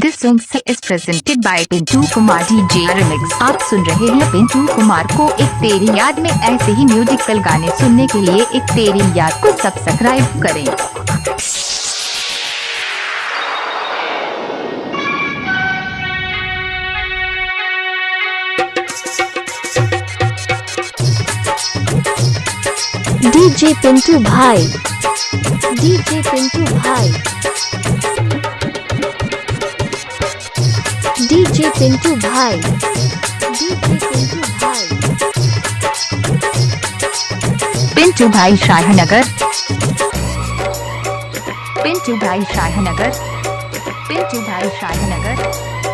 This song is presented by Pintu Kumar DJ Remix. आप सुन रहे हैं पिंटू कुमार को एक तेरी याद में ऐसे ही म्यूजिकल गाने सुनने के लिए एक तेरी याद को सब्सक्राइब करें। डीजे पिंटू भाई। डीजे पिंटू भाई। डीजे पिंटू भाई। डीजे पिंटू भाई। पिंटू भाई शाहनगर। पिंटू भाई शाहनगर। पिंटू भाई शाहनगर।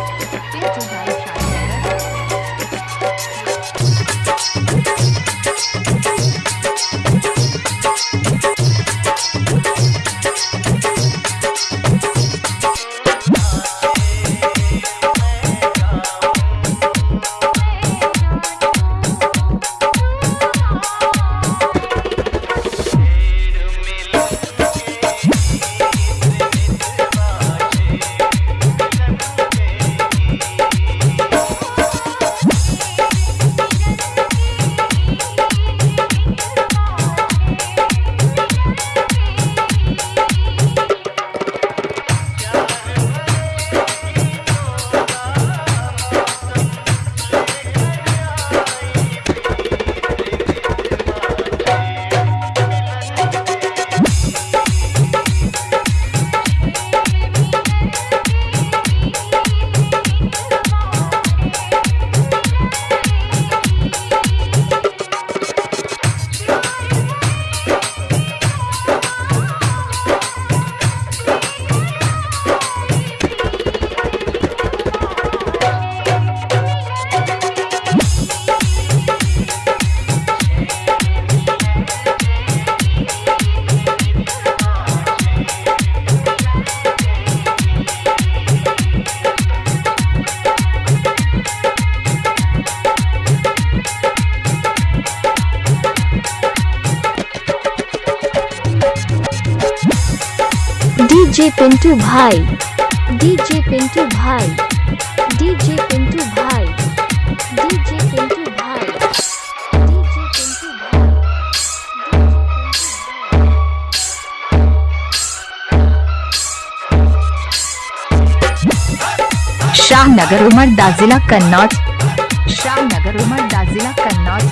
डीजे पिंटू भाई, डीजे पिंटू भाई, डीजे पिंटू भाई, डीजे पिंटू भाई, डीजे पिंटू भाई, शाहनगर उमरदा जिला कन्नौज, शाहनगर उमरदा जिला कन्नौज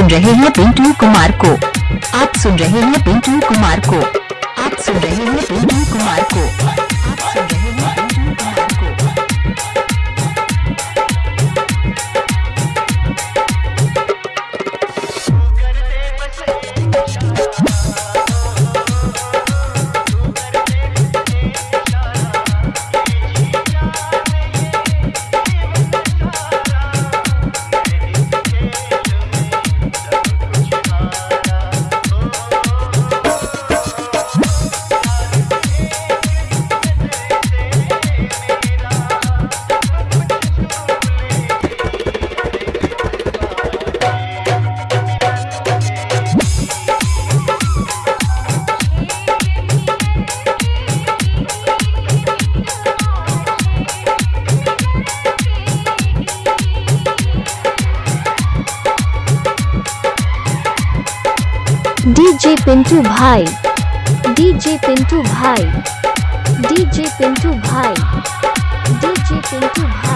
सुन रहे हैं पिंटू कुमार को। आप सुन रहे हैं पिंटू कुमार को। आप सुन रहे हैं पिंटू कुमार को। डीजे पिंटू भाई डीजे पिंटू भाई डीजे पिंटू भाई डीजे पिंटू भाई।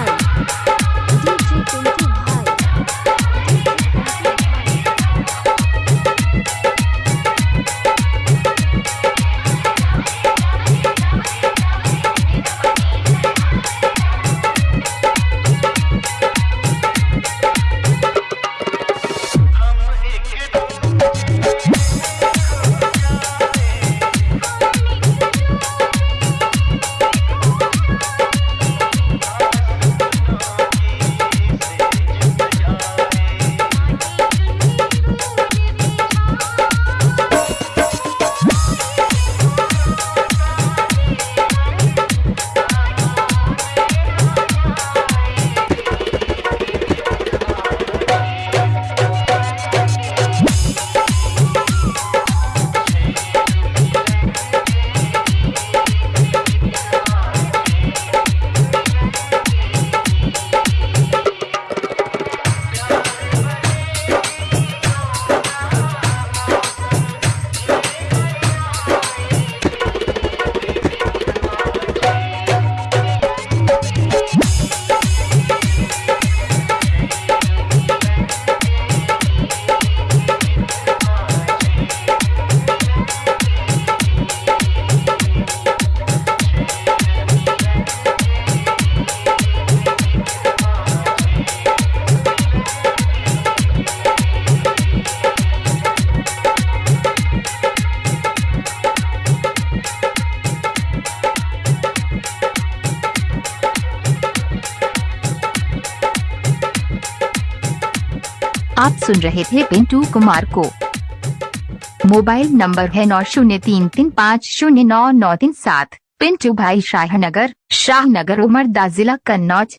आप सुन रहे थे पिंटू कुमार को। मोबाइल नंबर है नौ शून्य तीन तीन पाँच शून्य नौ नौ तीन सात। पिंटू भाई शाहनगर शाहनगर उमरदा जिला कन्नौज।